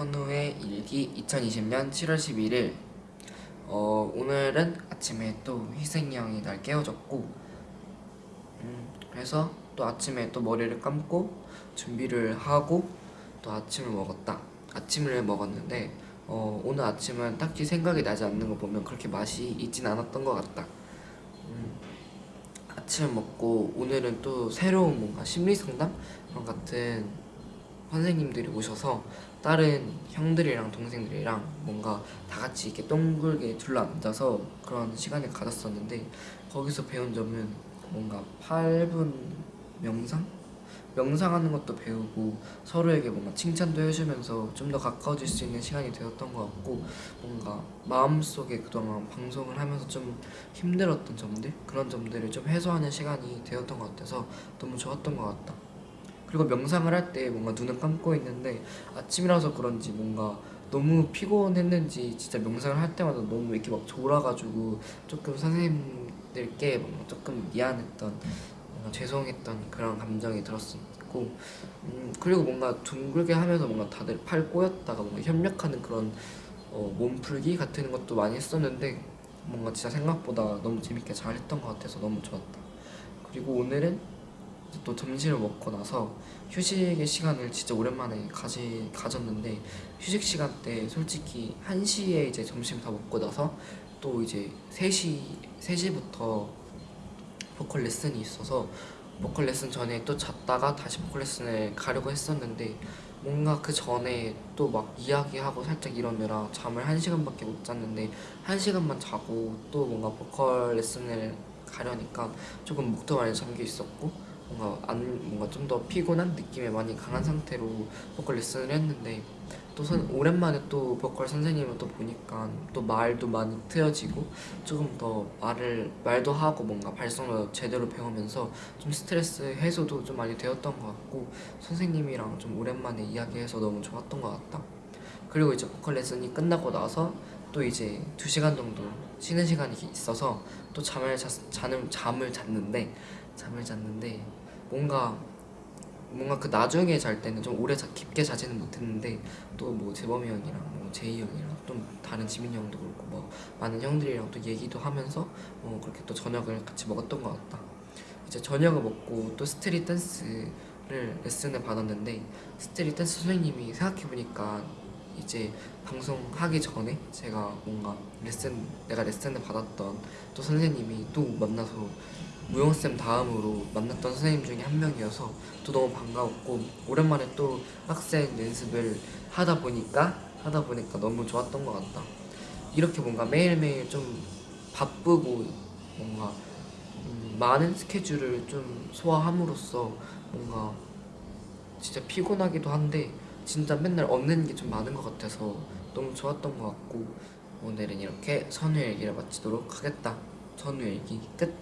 선우의 일기 2020년 7월 11일 어, 오늘은 아침에 또 희승이 형이 날 깨워줬고 음, 그래서 또 아침에 또 머리를 감고 준비를 하고 또 아침을 먹었다. 아침을 먹었는데 어, 오늘 아침은 딱히 생각이 나지 않는 거 보면 그렇게 맛이 있진 않았던 것 같다. 음, 아침을 먹고 오늘은 또 새로운 뭔가 심리상담? 같은 선생님들이 오셔서 다른 형들이랑 동생들이랑 뭔가 다 같이 이렇게 동글게 둘러앉아서 그런 시간을 가졌었는데 거기서 배운 점은 뭔가 8분 명상? 명상하는 것도 배우고 서로에게 뭔가 칭찬도 해주면서 좀 더 가까워질 수 있는 시간이 되었던 것 같고 뭔가 마음속에 그동안 방송을 하면서 좀 힘들었던 점들 그런 점들을 좀 해소하는 시간이 되었던 것 같아서 너무 좋았던 것 같다 그리고 명상을 할 때 뭔가 눈을 감고 있는데 아침이라서 그런지 뭔가 너무 피곤했는지 진짜 명상을 할 때마다 너무 이렇게 막 졸아가지고 조금 선생님들께 뭔가 조금 미안했던 뭔가 죄송했던 그런 감정이 들었었고 음, 그리고 뭔가 둥글게 하면서 뭔가 다들 팔 꼬였다가 뭔가 협력하는 그런 어, 몸풀기 같은 것도 많이 했었는데 뭔가 진짜 생각보다 너무 재밌게 잘 했던 것 같아서 너무 좋았다. 그리고 오늘은 또 점심을 먹고 나서 휴식의 시간을 진짜 오랜만에 가지, 가졌는데 휴식 시간 때 솔직히 1시에 이제 점심 다 먹고 나서 또 이제 3시, 3시부터 보컬 레슨이 있어서 보컬 레슨 전에 또 잤다가 다시 보컬 레슨을 가려고 했었는데 뭔가 그 전에 또 막 이야기하고 살짝 이러느라 잠을 한 시간밖에 못 잤는데 한 시간만 자고 또 뭔가 보컬 레슨을 가려니까 조금 목도 많이 잠겨 있었고 뭔가 안 뭔가 좀 더 피곤한 느낌이 많이 강한 상태로 보컬 레슨을 했는데 또 선, 오랜만에 또 보컬 선생님을 또 보니까 또 말도 많이 트여지고 조금 더 말을 말도 하고 뭔가 발성도 제대로 배우면서 좀 스트레스 해소도 좀 많이 되었던 것 같고 선생님이랑 좀 오랜만에 이야기해서 너무 좋았던 것 같다. 그리고 이제 보컬 레슨이 끝나고 나서 또 이제 두 시간 정도 쉬는 시간이 있어서 또 잠을 잤, 자는 잠을 잤는데 잠을 잤는데 뭔가 뭔가 그 나중에 잘 때는 좀 오래 자, 깊게 자지는 못했는데 또 뭐 재범이 형이랑 뭐 제이 형이랑 좀 다른 지민이 형도 그렇고 뭐 많은 형들이랑 또 얘기도 하면서 뭐 그렇게 또 저녁을 같이 먹었던 것 같다. 이제 저녁을 먹고 또 스트릿 댄스를 레슨을 받았는데 street dance 선생님이 생각해보니까 이제 방송하기 전에 제가 뭔가 레슨 내가 레슨을 받았던 또 선생님이 또 만나서 무용쌤 다음으로 만났던 선생님 중에 한 명이어서 또 너무 반가웠고 오랜만에 또 학생 연습을 하다 보니까 하다 보니까 너무 좋았던 것 같다. 이렇게 뭔가 매일매일 좀 바쁘고 뭔가 음, 많은 스케줄을 좀 소화함으로써 뭔가 진짜 피곤하기도 한데 진짜 맨날 얻는 게 좀 많은 것 같아서 너무 좋았던 것 같고 오늘은 이렇게 선우 일기를 마치도록 하겠다. 선우 일기 끝